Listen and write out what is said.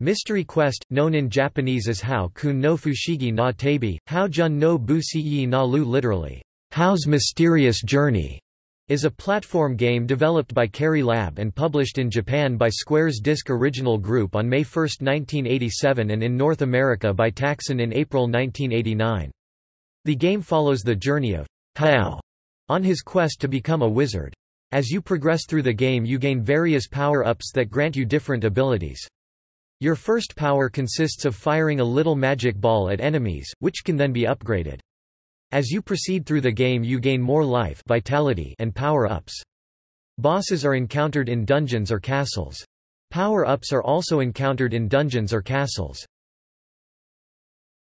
Mystery Quest, known in Japanese as Hao Kun no Fushigi na Tabi, How Jun no Busi na Lu literally, Hao's Mysterious Journey, is a platform game developed by Carry Lab and published in Japan by Square's Disk Original Group on May 1, 1987 and in North America by Taxan in April 1989. The game follows the journey of Hao on his quest to become a wizard. As you progress through the game you gain various power-ups that grant you different abilities. Your first power consists of firing a little magic ball at enemies, which can then be upgraded. As you proceed through the game you gain more life vitality and power-ups. Bosses are encountered in dungeons or castles. Power-ups are also encountered in dungeons or castles.